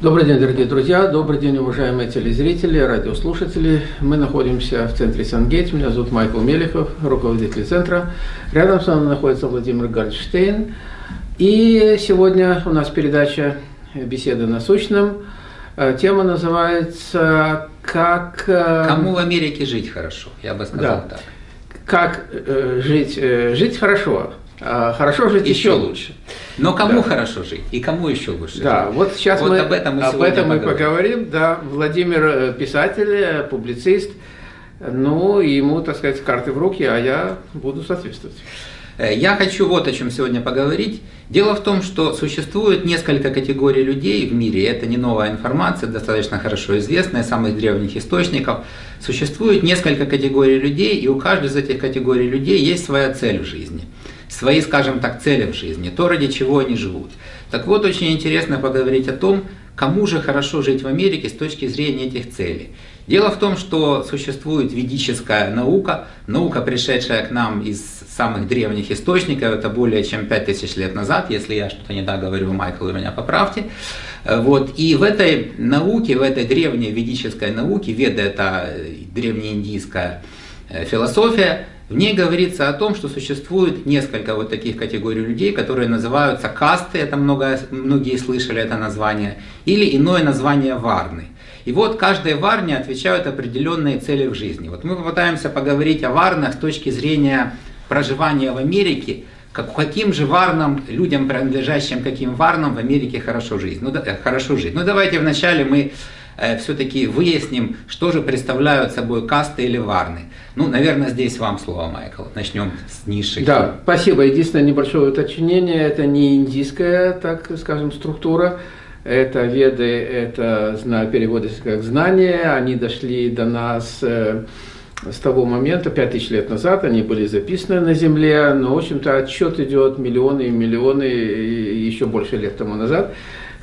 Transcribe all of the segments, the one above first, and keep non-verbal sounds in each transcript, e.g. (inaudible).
Добрый день, дорогие друзья, добрый день, уважаемые телезрители, радиослушатели. Мы находимся в центре Сангейт. Меня зовут Майкл Мелехов, руководитель центра. Рядом с нами находится Владимир Гальдштейн. И сегодня у нас передача «Беседа насущным». Э, тема называется «Как...» э, Кому в Америке жить хорошо, я бы сказал да. так. Как э, жить, жить хорошо, хорошо жить еще, еще лучше. Но кому да. хорошо жить и кому еще лучше Да, жить? вот сейчас вот мы об этом мы, об этом мы поговорим. Да, Владимир э, писатель, э, публицист, ну, ему, так сказать, карты в руки, а я буду соответствовать. Э, я хочу вот о чем сегодня поговорить. Дело в том, что существует несколько категорий людей в мире, это не новая информация, достаточно хорошо известная, из самых древних источников. Существует несколько категорий людей, и у каждой из этих категорий людей есть своя цель в жизни – свои, скажем так, цели в жизни, то, ради чего они живут. Так вот, очень интересно поговорить о том, кому же хорошо жить в Америке с точки зрения этих целей. Дело в том, что существует ведическая наука, наука, пришедшая к нам из самых древних источников, это более чем 5000 лет назад, если я что-то не так говорю, Майкл, вы меня поправьте. Вот. И в этой науке, в этой древней ведической науке, веда это древнеиндийская э, философия, в ней говорится о том, что существует несколько вот таких категорий людей, которые называются касты, это много, многие слышали это название, или иное название варны. И вот каждой варне отвечают определенные цели в жизни. Вот мы попытаемся поговорить о варнах с точки зрения проживания в Америке, как, каким же варнам, людям, принадлежащим каким варнам в Америке хорошо жить. Ну, да, хорошо жить. Ну давайте вначале мы Э, все-таки выясним, что же представляют собой касты или варны. Ну, наверное, здесь вам слово, Майкл. Начнем с низших. Да, спасибо. Единственное небольшое уточнение, это не индийская, так скажем, структура. Это веды, это переводится как знания, они дошли до нас э, с того момента, 5000 лет назад, они были записаны на Земле, но, в общем-то, отчет идет миллионы и миллионы, еще больше лет тому назад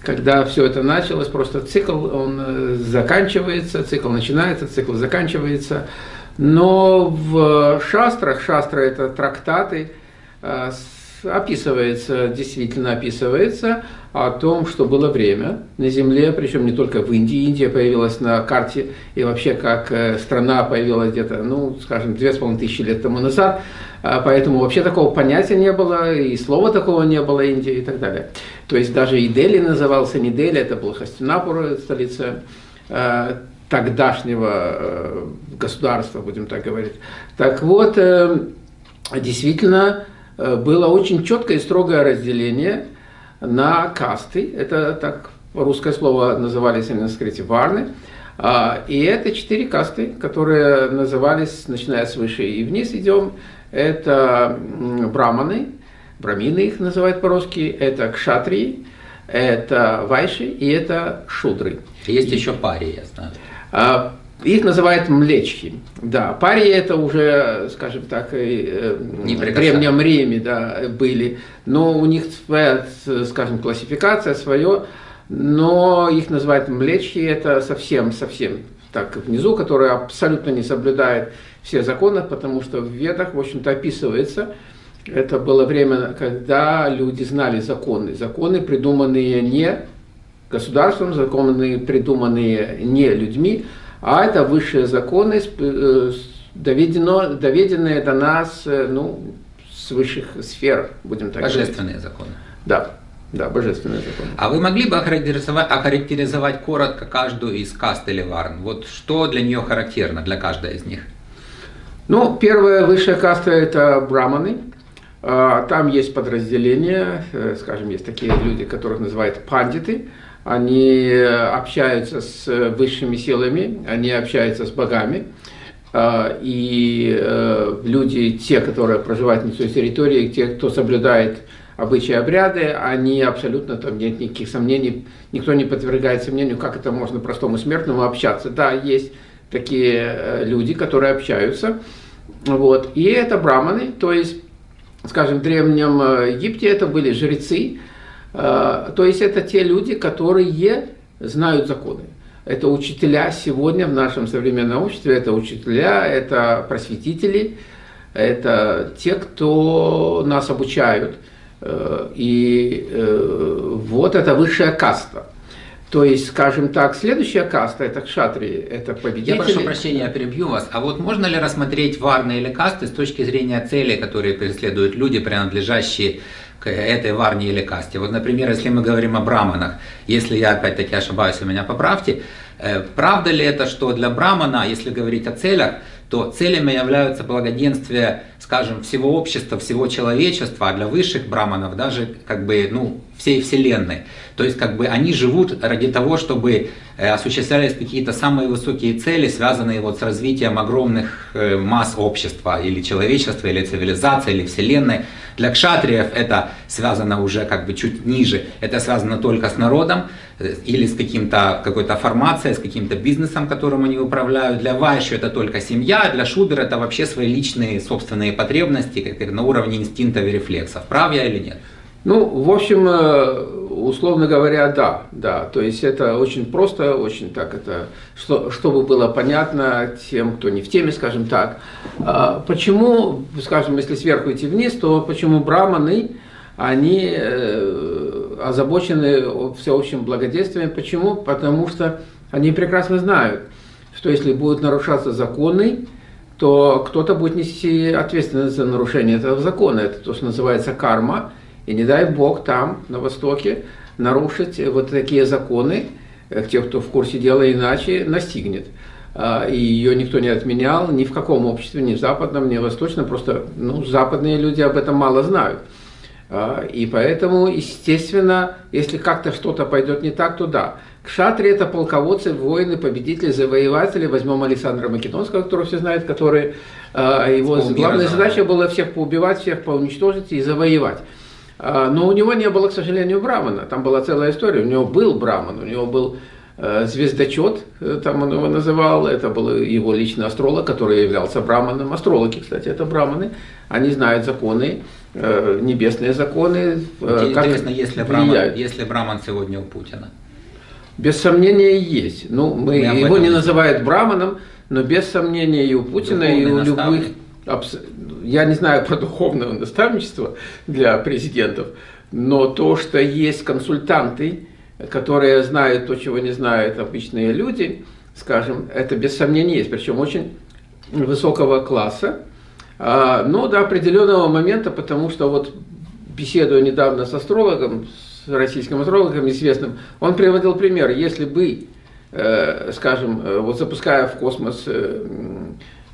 когда все это началось, просто цикл, он э, заканчивается, цикл начинается, цикл заканчивается. Но в шастрах, шастра это трактаты, э, описывается, действительно описывается о том, что было время на Земле, причем не только в Индии. Индия появилась на карте и вообще как э, страна появилась где-то, ну, скажем, две с половиной тысячи лет тому назад. А поэтому вообще такого понятия не было, и слова такого не было Индии и так далее. То есть даже и Дели назывался не Дели, это был Хастинапур, столица э, тогдашнего э, государства, будем так говорить. Так вот, действительно, было очень четкое и строгое разделение на касты. Это так русское слово назывались на санскрите варны. А, и это четыре касты, которые назывались, начиная с выше и вниз идем, это браманы, брамины их называют по-русски, это кшатрии, это вайши и это шудры. Есть еще пари, я знаю. Их называют млечки. Да, пари это уже, скажем так, э, в Древнем Риме да, были, но у них своя, скажем, классификация, свое, но их называют млечки, это совсем-совсем так внизу, которые абсолютно не соблюдают все законы, потому что в Ведах, в общем-то, описывается, это было время, когда люди знали законы. Законы, придуманные не государством, законы, придуманные не людьми, а это высшие законы, э, доведено, доведенные до нас э, ну, с высших сфер, будем так говорить. Божественные законы. Да. Да, божественный закон. А вы могли бы охарактеризовать, охарактеризовать коротко каждую из каст или варн? Вот что для нее характерно, для каждой из них? Ну, первая высшая каста – это браманы. А, там есть подразделения, э, скажем, есть такие люди, которых называют пандиты. Они общаются с высшими силами, они общаются с богами. А, и э, люди, те, которые проживают на той территории, те, кто соблюдает обычаи, обряды, они абсолютно, там нет никаких сомнений, никто не подвергает сомнению, как это можно простому смертному общаться. Да, есть такие э, люди, которые общаются, вот, и это браманы, то есть, скажем, в Древнем э, Египте это были жрецы, э, то есть это те люди, которые знают законы. Это учителя сегодня в нашем современном обществе, это учителя, это просветители, это те, кто нас обучают. И вот это высшая каста. То есть, скажем так, следующая каста, это кшатри, это победители. Я прошу прощения, я перебью вас. А вот можно ли рассмотреть варны или касты с точки зрения целей, которые преследуют люди, принадлежащие к этой варне или касте? Вот, например, если мы говорим о браманах, если я опять-таки ошибаюсь, вы меня поправьте, э, правда ли это, что для брамана, если говорить о целях, то целями являются благоденствие, скажем, всего общества, всего человечества, а для высших браманов даже как бы, ну, всей Вселенной. То есть как бы они живут ради того, чтобы э, осуществлялись какие-то самые высокие цели, связанные вот с развитием огромных э, масс общества или человечества, или цивилизации, или Вселенной. Для кшатриев это связано уже как бы чуть ниже, это связано только с народом или с каким-то, какой-то формацией, с каким-то бизнесом, которым они управляют. Для вайши это только семья, для шудера это вообще свои личные собственные потребности, как на уровне инстинктов и рефлексов. Прав я или нет? Ну, в общем, э, условно говоря, да, да. То есть это очень просто, очень так это, что, чтобы было понятно тем, кто не в теме, скажем так. А почему, скажем, если сверху идти вниз, то почему браманы, они э, озабочены всеобщим благодействием? Почему? Потому что они прекрасно знают, что если будут нарушаться законы, то кто-то будет нести ответственность за нарушение этого закона. Это то, что называется карма – и не дай Бог там, на Востоке, нарушить вот такие законы, э, тех, кто в курсе дела иначе, настигнет. А, и ее никто не отменял ни в каком обществе, ни в западном, ни в восточном. Просто ну, западные люди об этом мало знают. А, и поэтому, естественно, если как-то что-то пойдет не так, то да. Кшатри – это полководцы, воины, победители, завоеватели. Возьмем Александра Македонского, которого все знают, который а, его главная задача была всех поубивать, всех поуничтожить и завоевать. А, но у него не было, к сожалению, брамана. Там была целая история. У него был браман, у него был э, звездочет, э, там он его называл. Это был его личный астролог, который являлся браманом. Астрологи, кстати, это браманы. Они знают законы, небесные законы. Как Интересно, если браман, если браман сегодня у Путина? Без сомнения есть. Ну, мы, мы его не называют браманом, но без сомнения и у Путина, Духовный и у наставник. любых я не знаю про духовное наставничество для президентов, но то, что есть консультанты, которые знают то, чего не знают обычные люди, скажем, это без сомнения есть, причем очень высокого класса, но до определенного момента, потому что вот беседуя недавно с астрологом, с российским астрологом известным, он приводил пример, если бы, э, скажем, э, вот запуская в космос э,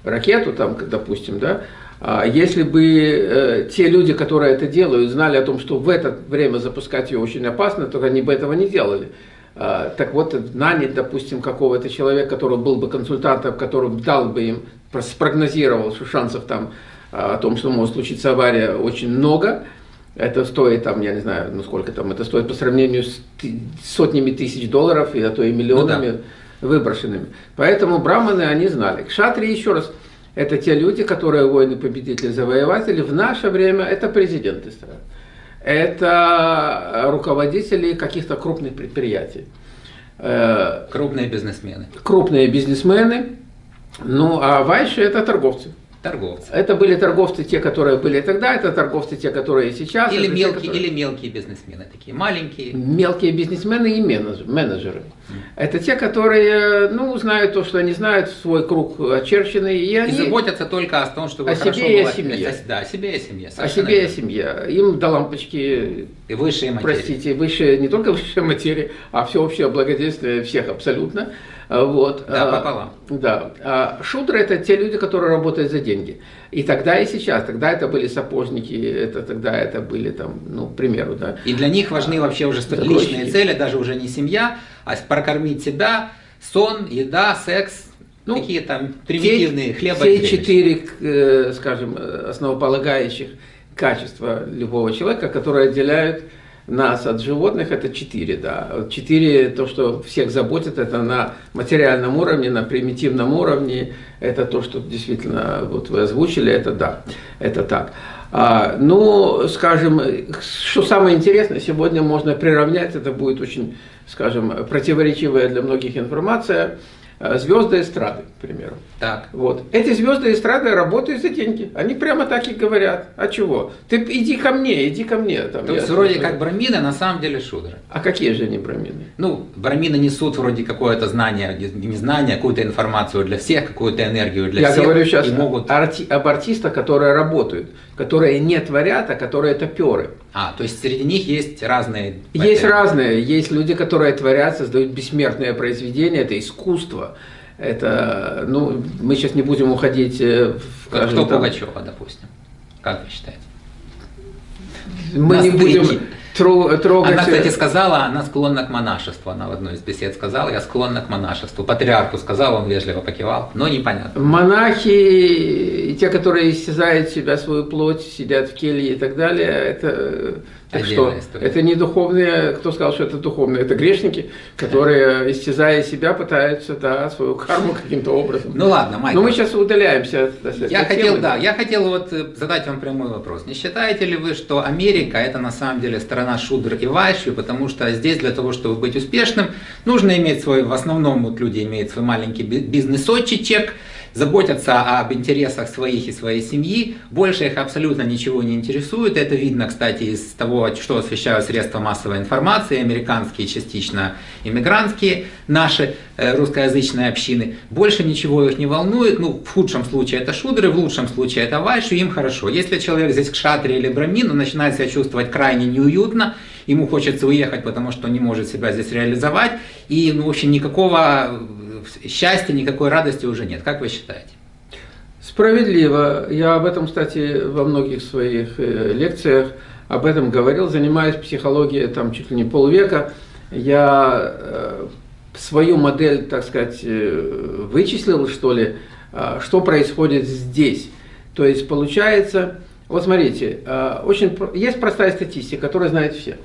ракету, там, допустим, да, а если бы те люди, которые это делают, знали о том, что в это время запускать ее очень опасно, то они бы этого не делали. А, так вот, нанять, допустим, какого-то человека, который был бы консультантом, который дал бы им, спрогнозировал, что шансов там а, о том, что может случиться авария, очень много. Это стоит, там, я не знаю, ну сколько там, это стоит по сравнению с сотнями тысяч долларов, и а то и миллионами. Ну, да выброшенными. Поэтому браманы они знали. Кшатри, еще раз, это те люди, которые воины-победители, завоеватели. В наше время это президенты стран. Это руководители каких-то крупных предприятий. Э, крупные бизнесмены. Крупные бизнесмены. Ну, а вайши это торговцы. Торговцы. Это были торговцы те, которые были тогда, это торговцы те, которые сейчас. Или, мелкие, те, которые... или мелкие бизнесмены, такие маленькие. Мелкие бизнесмены и менеджеры. Mm. Это те, которые ну, знают то, что они знают, свой круг очерченный. И, они... и заботятся только о том, чтобы о себе и о семье. О, да, о себе и о семье. О себе и о семье. Им до лампочки, и высшие материи. простите, высшие, не только высшие материи, а всеобщее благодействие всех абсолютно. А, вот. Да, а, пополам. Да. А шутеры это те люди, которые работают за деньги. И тогда, и сейчас. Тогда это были сапожники, это, тогда это были там, ну, к примеру, да. И для них важны вообще уже личные цели, даже уже не семья, а прокормить себя, сон, еда, секс, ну, какие там примитивные хлеба. Все четыре, э, скажем, основополагающих качества любого человека, которые отделяют нас от животных это четыре, да. Четыре, то, что всех заботит, это на материальном уровне, на примитивном уровне, это то, что действительно вот вы озвучили, это да, это так. А, ну, скажем, что самое интересное, сегодня можно приравнять, это будет очень, скажем, противоречивая для многих информация, э, звезды эстрады, к примеру. Так. Вот. Эти звезды эстрады работают за деньги. Они прямо так и говорят. А чего? Ты иди ко мне, иди ко мне. Там, То есть вроде как брамины, на самом деле шудры. А какие же они брамины? Ну, брамины несут вроде какое-то знание, не знание, какую-то информацию для всех, какую-то энергию для Я всех. Я говорю сейчас могут... арти об артистах, которые работают, которые не творят, а которые топеры. А, то есть среди них есть разные... Есть разные. Есть люди, которые творят, создают бессмертные произведения, это искусство. Это, ну, мы сейчас не будем уходить в... Кто там, Пугачева, допустим? Как вы считаете? Мы не будем трогать... Она, кстати, сказала, она склонна к монашеству. Она в одной из бесед сказала, я склонна к монашеству. Патриарху сказал, он вежливо покивал, но непонятно. Монахи, те, которые истязают себя, свою плоть, сидят в келье и так далее, это так что история. это не духовные, кто сказал, что это духовные, это грешники, которые, истязая себя, пытаются да, свою карму каким-то образом. Ну ладно, Майкл. Но мы сейчас удаляемся от, от я хотел, темы. Да, я хотел вот э, задать вам прямой вопрос. Не считаете ли вы, что Америка это на самом деле страна шудр и вайши, потому что здесь для того, чтобы быть успешным, нужно иметь свой, в основном вот люди имеют свой маленький бизнес-отчичек, заботятся об интересах своих и своей семьи, больше их абсолютно ничего не интересует. Это видно, кстати, из того, что освещают средства массовой информации, американские, частично иммигрантские, наши э, русскоязычные общины. Больше ничего их не волнует. Ну, в худшем случае это шудры, в лучшем случае это вайши, им хорошо. Если человек здесь к шатре или брамин, он начинает себя чувствовать крайне неуютно, ему хочется уехать, потому что не может себя здесь реализовать, и, ну, в общем, никакого счастья, никакой радости уже нет. Как вы считаете? Справедливо. Я об этом, кстати, во многих своих э, лекциях об этом говорил, занимаюсь психологией там чуть ли не полвека. Я э, свою модель, так сказать, э, вычислил, что ли, что происходит здесь. То есть получается, вот смотрите, очень, есть простая статистика, которую знают все.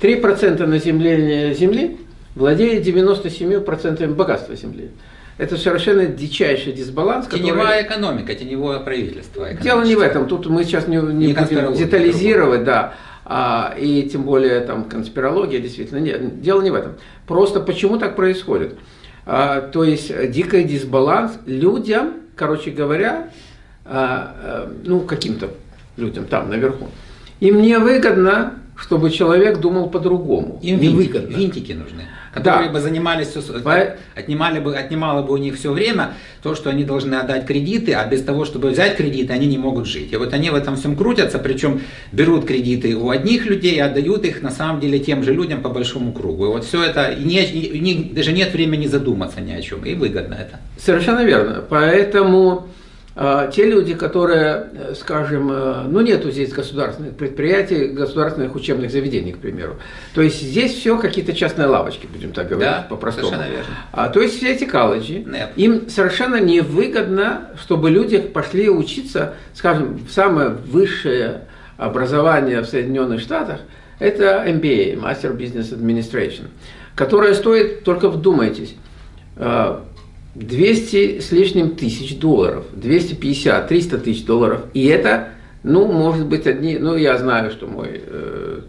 3% населения Земли владеет 97% богатства земли. Это совершенно дичайший дисбаланс. Теневая который... экономика, теневое правительство. Дело не в этом. Тут мы сейчас не, не, не будем детализировать, да. А, и тем более там конспирология, действительно. Нет, дело не в этом. Просто почему так происходит? А, то есть дикий дисбаланс людям, короче говоря, а, а, ну каким-то людям там наверху, им не выгодно, чтобы человек думал по-другому. Им винтики, винтики нужны которые да. бы занимались, По... отнимали бы, отнимало бы у них все время, то, что они должны отдать кредиты, а без того, чтобы взять кредиты, они не могут жить. И вот они в этом всем крутятся, причем берут кредиты у одних людей, отдают их на самом деле тем же людям по большому кругу. И вот все это, и не, и не, даже нет времени задуматься ни о чем, и выгодно это. Совершенно верно. Поэтому те люди, которые, э, скажем, э, ну нету здесь государственных предприятий, государственных учебных заведений, к примеру. То есть здесь все какие-то частные лавочки, будем так говорить, да, по-простому. Совершенно верно. А, то есть все эти колледжи, Нет. им совершенно невыгодно, чтобы люди пошли учиться, скажем, в самое высшее образование в Соединенных Штатах, это MBA, Master Business Administration, которое стоит, только вдумайтесь, а, 200 с лишним тысяч долларов, 250, 300 тысяч долларов. И это, ну, может быть, одни, ну, я знаю, что мой э,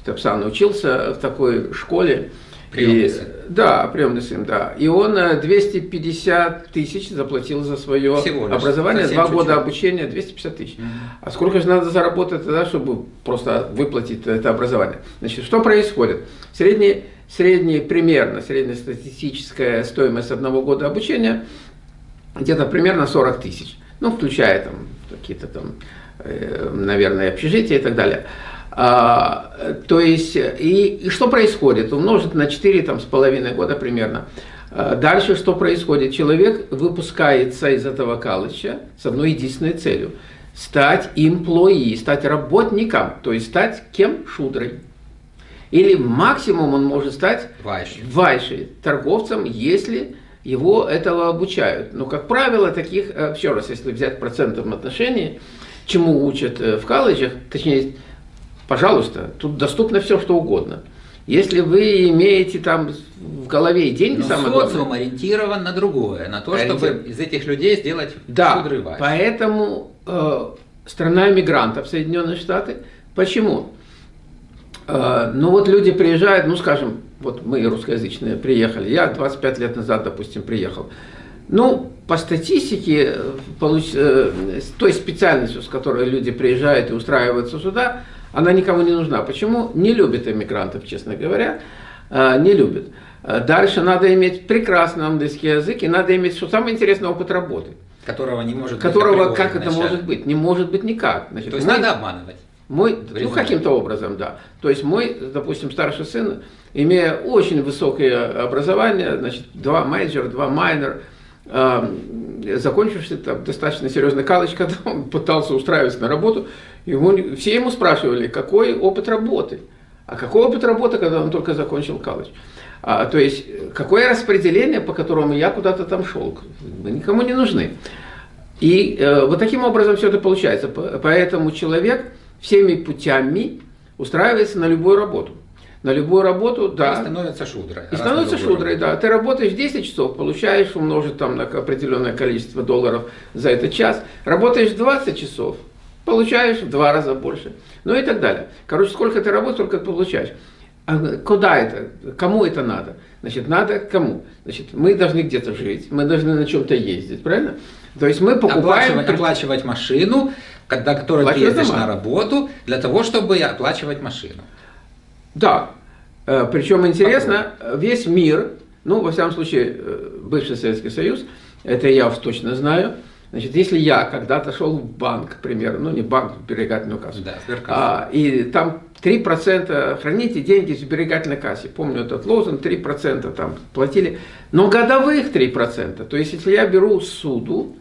Степсан учился в такой школе. Приемный и, сын. Да, приемный сын, да. И он 250 э, тысяч заплатил за свое образование, два года обучения, 250 тысяч. Угу. А сколько же надо заработать тогда, чтобы просто выплатить это образование? Значит, что происходит? Средний средняя, примерно среднестатистическая стоимость одного года обучения где-то примерно 40 тысяч. Ну, включая там какие-то там, э, наверное, общежития и так далее. А, то есть, и, и что происходит? Умножить на 4 там, с половиной года примерно. А, дальше что происходит? Человек выпускается из этого колледжа с одной единственной целью. Стать имплои, стать работником, то есть стать кем? Шудрой. Или максимум он может стать вайшей, вайшей торговцем, если его этого обучают. Но, как правило, таких, э, еще раз, если взять в процентном отношении, чему учат э, в колледжах, точнее, пожалуйста, тут доступно все, что угодно. Если вы имеете там в голове деньги, Но самое социум главное, ориентирован на другое, на то, чтобы из этих людей сделать да, поэтому э, страна мигрантов Соединенные Штаты. Почему? Э, ну вот люди приезжают, ну скажем, вот мы русскоязычные приехали, я 25 лет назад, допустим, приехал. Ну, по статистике, получ... с той специальностью, с которой люди приезжают и устраиваются сюда, она никому не нужна. Почему? Не любят иммигрантов, честно говоря, не любят. Дальше надо иметь прекрасный английский язык и надо иметь, что самое интересное, опыт работы. Которого не может Которого, быть. как это может быть? Не может быть никак. Значит, То есть мы, надо обманывать? Мой, ну, каким-то образом, да. То есть мой, допустим, старший сын, имея очень высокое образование, значит, два major, два minor, э, закончивший там достаточно серьезный колледж, когда (laughs) он пытался устраиваться на работу, ему, все ему спрашивали, какой опыт работы. А какой опыт работы, когда он только закончил колледж? А, то есть, какое распределение, по которому я куда-то там шел? Мы никому не нужны. И э, вот таким образом все это получается. Поэтому человек всеми путями устраивается на любую работу. На любую работу, да. И становится шудрой. И становится шудрой, работу. да. Ты работаешь 10 часов, получаешь, умножить там на определенное количество долларов за этот час. Работаешь 20 часов, получаешь в два раза больше. Ну и так далее. Короче, сколько ты работаешь, сколько ты получаешь. А куда это? Кому это надо? Значит, надо кому? Значит, мы должны где-то жить, мы должны на чем-то ездить, правильно? То есть мы покупаем... Оплачивать, оплачивать машину, когда которой ты ездишь на работу, для того, чтобы оплачивать машину. Да. Э, Причем интересно, весь мир, ну, во всяком случае, э, бывший Советский Союз, это я уж точно знаю, Значит, если я когда-то шел в банк, к примеру, ну не банк, сберегательную кассу, да, а, и там 3% храните деньги в сберегательной кассе. Помню этот лозунг, 3% там платили. Но годовых 3%. То есть, если я беру суду,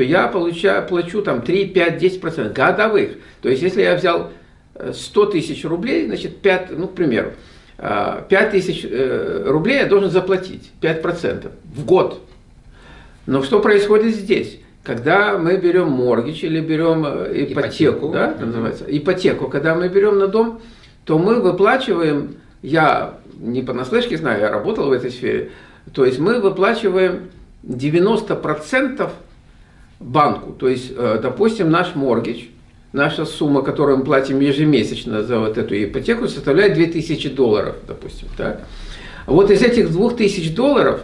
то я получаю, плачу там 3, 5, 10% годовых. То есть, если я взял 100 э, тысяч рублей, значит, 5, ну, к примеру, 5 э, тысяч э, рублей я должен заплатить, 5% в год. Но что происходит здесь? Когда мы берем моргич или берем ипотеку, ипотеку. Да, это называется, ипотеку, когда мы берем на дом, то мы выплачиваем, я не понаслышке знаю, я работал в этой сфере, то есть мы выплачиваем 90% банку. То есть, э, допустим, наш моргич, наша сумма, которую мы платим ежемесячно за вот эту ипотеку, составляет 2000 долларов, допустим. Так? Вот из этих 2000 долларов,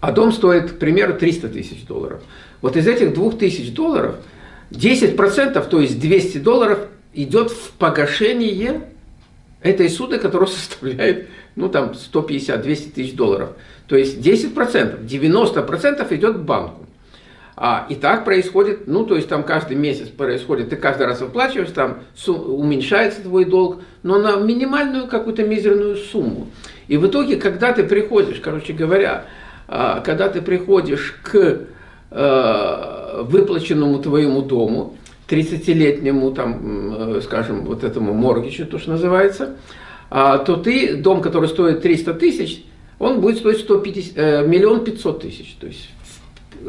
а дом стоит, к примеру, 300 тысяч долларов. Вот из этих 2000 долларов 10%, то есть 200 долларов, идет в погашение этой суды, которая (laughs) составляет, ну там 150-200 тысяч долларов. То есть 10%, 90% идет банку. А, и так происходит, ну, то есть там каждый месяц происходит, ты каждый раз выплачиваешь, там уменьшается твой долг, но на минимальную какую-то мизерную сумму. И в итоге, когда ты приходишь, короче говоря, а, когда ты приходишь к э, выплаченному твоему дому, 30-летнему, там, э, скажем, вот этому моргичу, то, что называется, а, то ты, дом, который стоит 300 тысяч, он будет стоить 150, э, миллион пятьсот тысяч. То есть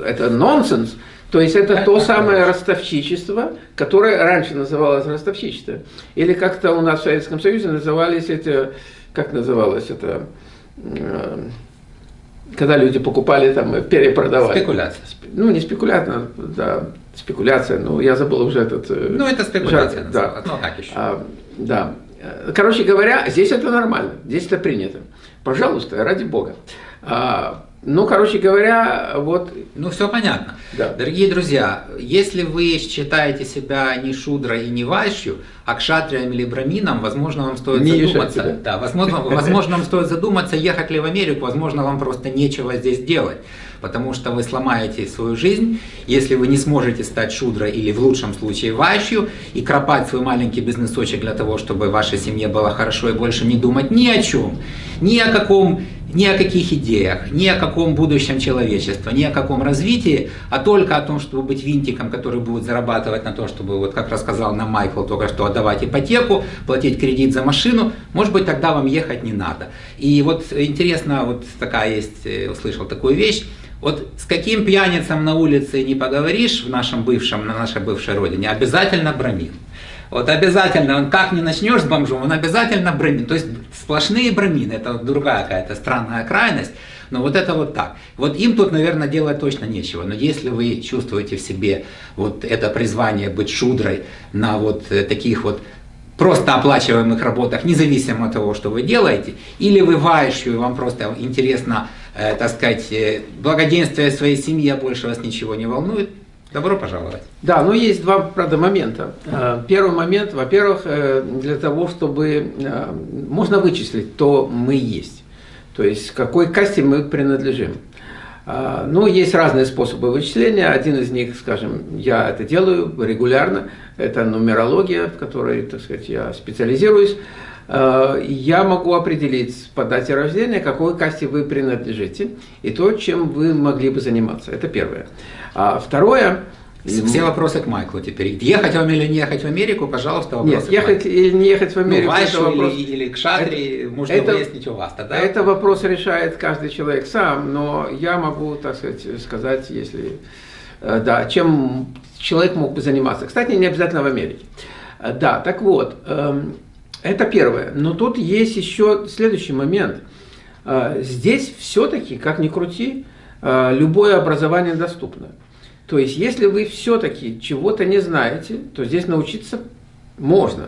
это нонсенс. То есть это то самое ростовщичество, которое раньше называлось ростовщичество. Или как-то у нас в Советском Союзе назывались эти, как называлось это, э, когда люди покупали там, перепродавали. Спекуляция. Ну, не спекуляция, да, спекуляция, но я забыл уже этот... Э, ну, это спекуляция, жарт, да. Ну, как еще? А, да. Короче говоря, здесь это нормально, здесь это принято. Пожалуйста, ради бога. А, ну, короче говоря, вот... Ну, все понятно. Да. Дорогие друзья, если вы считаете себя не шудрой и не вайшью, а кшатрием или брамином, возможно, вам стоит не задуматься. Да, возможно, возможно, вам стоит задуматься, ехать ли в Америку, возможно, вам просто нечего здесь делать потому что вы сломаете свою жизнь, если вы не сможете стать шудрой или в лучшем случае ващью и кропать свой маленький бизнесочек для того, чтобы вашей семье было хорошо и больше не думать ни о чем, ни о каком ни о каких идеях, ни о каком будущем человечества, ни о каком развитии, а только о том, чтобы быть винтиком, который будет зарабатывать на то, чтобы, вот как рассказал нам Майкл только что, отдавать ипотеку, платить кредит за машину, может быть, тогда вам ехать не надо. И вот интересно, вот такая есть, э, услышал такую вещь, вот с каким пьяницам на улице не поговоришь в нашем бывшем, на нашей бывшей родине, обязательно бромин. Вот обязательно, он как не начнешь с бомжом, он обязательно бромин. То есть сплошные бромины, это другая какая-то странная крайность. Но вот это вот так. Вот им тут, наверное, делать точно нечего. Но если вы чувствуете в себе вот это призвание быть шудрой на вот э, таких вот просто оплачиваемых работах, независимо от того, что вы делаете, или вы вайшью, вам просто интересно, э, так сказать, э, благоденствие своей семьи, а больше вас ничего не волнует, Добро пожаловать. Да, но есть два, правда, момента. Э, первый момент, во-первых, э, для того, чтобы э, можно вычислить, кто мы есть, то есть какой касте мы принадлежим. Ну, есть разные способы вычисления. Один из них, скажем, я это делаю регулярно. Это нумерология, в которой, так сказать, я специализируюсь. Я могу определить по дате рождения, какой касте вы принадлежите, и то, чем вы могли бы заниматься. Это первое. А второе, все вопросы к Майклу теперь. Ехать вам или не ехать в Америку, пожалуйста, вопросы Нет, ехать или не ехать в ну, Америку. Ну, Вайшу вопрос... или, или к Шатре, это, можно это, выяснить у вас тогда. Это вопрос решает каждый человек сам, но я могу, так сказать, сказать, если... Э, да, чем человек мог бы заниматься. Кстати, не обязательно в Америке. Э, да, так вот, эм, это первое. Но тут есть еще следующий момент. Э, здесь все-таки, как ни крути, любое образование доступно. То есть, если вы все-таки чего-то не знаете, то здесь научиться можно.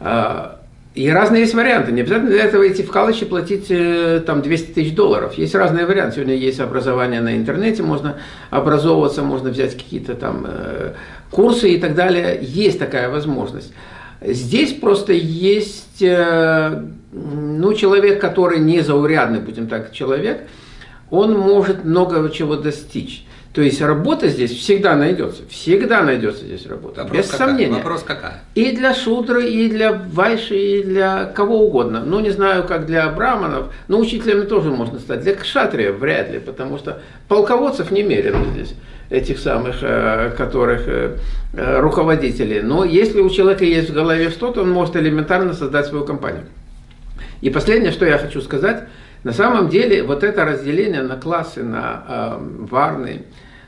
А, и разные есть варианты. Не обязательно для этого идти в колледж и платить э, там 200 тысяч долларов. Есть разные варианты. Сегодня есть образование на интернете, можно образовываться, можно взять какие-то там э, курсы и так далее. Есть такая возможность. Здесь просто есть э, ну, человек, который не заурядный, будем так, человек, он может много чего достичь. То есть работа здесь всегда найдется, всегда найдется здесь работа, Вопрос без какая? сомнения. Вопрос какая? И для Шудры, и для Вайши, и для кого угодно. Ну, не знаю, как для браманов, но учителями тоже можно стать. Для кшатриев вряд ли, потому что полководцев немерено здесь, этих самых, э, которых э, э, руководителей. Но если у человека есть в голове что-то, он может элементарно создать свою компанию. И последнее, что я хочу сказать – на самом деле вот это разделение на классы, на э, варны,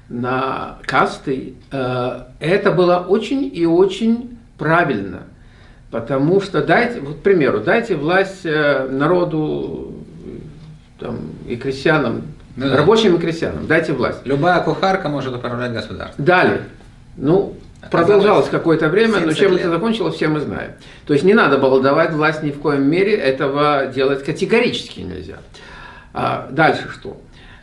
на касты, э, это было очень и очень правильно. Потому что дайте, вот, к примеру, дайте власть э, народу там, и крестьянам, ну, рабочим да. и крестьянам, дайте власть. Любая кухарка может управлять государством. Дали. Ну, продолжалось какое-то время, но чем лет. это закончилось, все мы знаем. То есть не надо было давать власть ни в коем мере, этого делать категорически нельзя. А дальше что?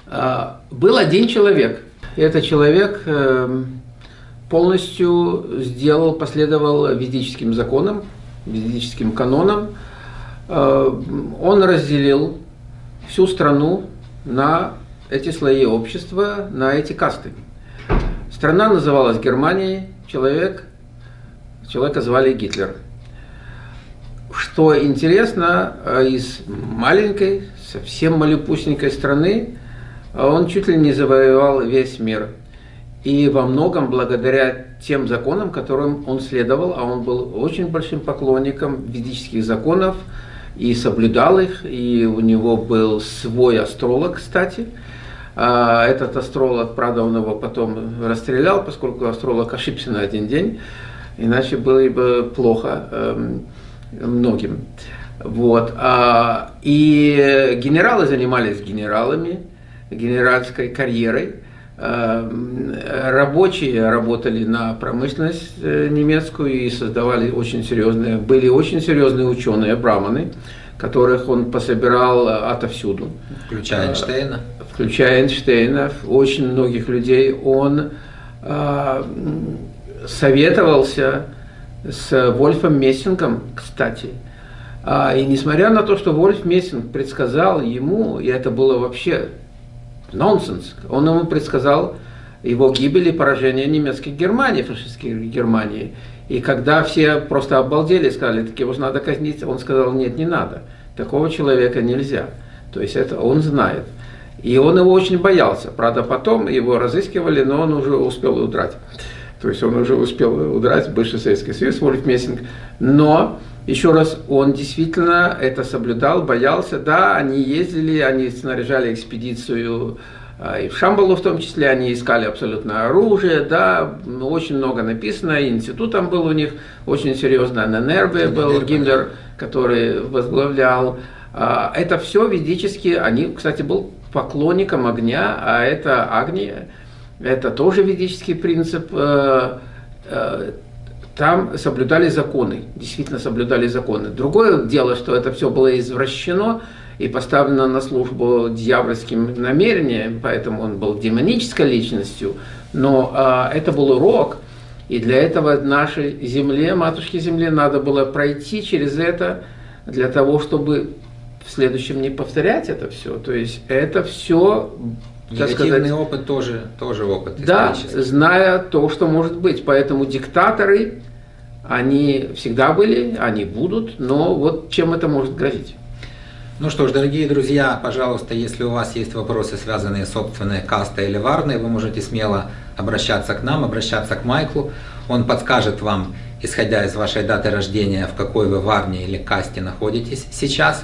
А, был один человек. Этот человек э, полностью сделал, последовал ведическим законам, ведическим канонам. Э, он разделил всю страну на эти слои общества, на эти касты. Страна называлась Германией, человек, человека звали Гитлер. Что интересно, э, из маленькой, совсем малюпусенькой страны он чуть ли не завоевал весь мир. И во многом благодаря тем законам, которым он следовал, а он был очень большим поклонником ведических законов и соблюдал их, и у него был свой астролог, кстати – этот астролог, правда, он его потом расстрелял, поскольку астролог ошибся на один день, иначе было бы плохо эм, многим. Вот. А, и генералы занимались генералами, генеральской карьерой. Эм, рабочие работали на промышленность э, немецкую и создавали очень серьезные, были очень серьезные ученые, браманы, которых он пособирал отовсюду. Включая Эйнштейна? включая Эйнштейна, очень многих людей, он э, советовался с Вольфом Мессингом, кстати. А, и несмотря на то, что Вольф Мессинг предсказал ему, и это было вообще нонсенс, он ему предсказал его гибель и поражение немецкой Германии, фашистской Германии. И когда все просто обалдели, сказали, так его надо казнить, он сказал, нет, не надо, такого человека нельзя. То есть это он знает. И он его очень боялся. Правда, потом его разыскивали, но он уже успел удрать. То есть он уже успел удрать бывший Советский Союз, Вольф Мессинг. Но, еще раз, он действительно это соблюдал, боялся. Да, они ездили, они снаряжали экспедицию и в Шамбалу в том числе, они искали абсолютно оружие, да, очень много написано, институт там был у них очень серьезно, на Нерве был Гиммлер, который возглавлял. А, это все ведически, они, кстати, был поклонником огня, а это Агния, это тоже ведический принцип. Э, э, там соблюдали законы, действительно соблюдали законы. Другое дело, что это все было извращено и поставлено на службу дьявольским намерением, поэтому он был демонической личностью, но а, это был урок, и для этого нашей земле, матушке земле, надо было пройти через это для того, чтобы в следующем не повторять это все. То есть это все Негативный сказать, опыт тоже, тоже опыт. Да, зная то, что может быть. Поэтому диктаторы, они всегда были, они будут, но вот чем это может грозить? Ну что ж, дорогие друзья, пожалуйста, если у вас есть вопросы, связанные с собственной кастой или варной, вы можете смело обращаться к нам, обращаться к Майклу. Он подскажет вам, исходя из вашей даты рождения, в какой вы варне или касте находитесь сейчас.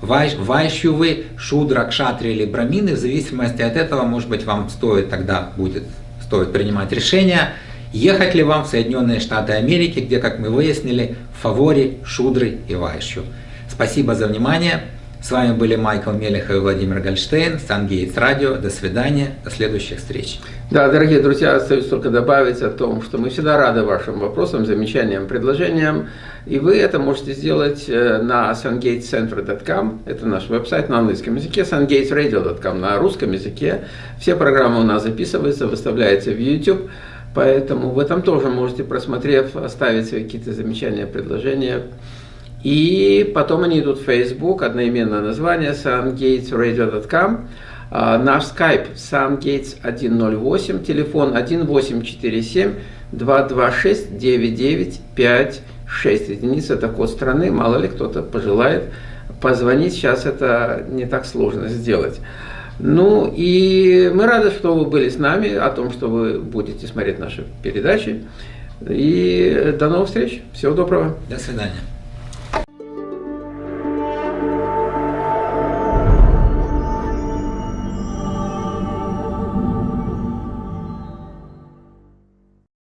Вайщу вы, шудра, кшатри или брамины, в зависимости от этого, может быть, вам стоит тогда будет стоит принимать решение, ехать ли вам в Соединенные Штаты Америки, где, как мы выяснили, в фаворе шудры и вайщу. Спасибо за внимание. С вами были Майкл Мелехов и Владимир Гольштейн, Сангейтс Радио. До свидания, до следующих встреч. Да, дорогие друзья, остается только добавить о том, что мы всегда рады вашим вопросам, замечаниям, предложениям. И вы это можете сделать э, на sungatecenter.com, это наш веб-сайт на английском языке, sungatesradio.com на русском языке. Все программы у нас записываются, выставляются в YouTube, поэтому вы там тоже можете, просмотрев, оставить свои какие-то замечания, предложения. И потом они идут в Facebook, одноименное название, sungatesradio.com. А, наш Skype sungates108, телефон 1847 226 9956. Единица это код страны, мало ли кто-то пожелает позвонить, сейчас это не так сложно сделать. Ну и мы рады, что вы были с нами, о том, что вы будете смотреть наши передачи. И до новых встреч. Всего доброго. До свидания.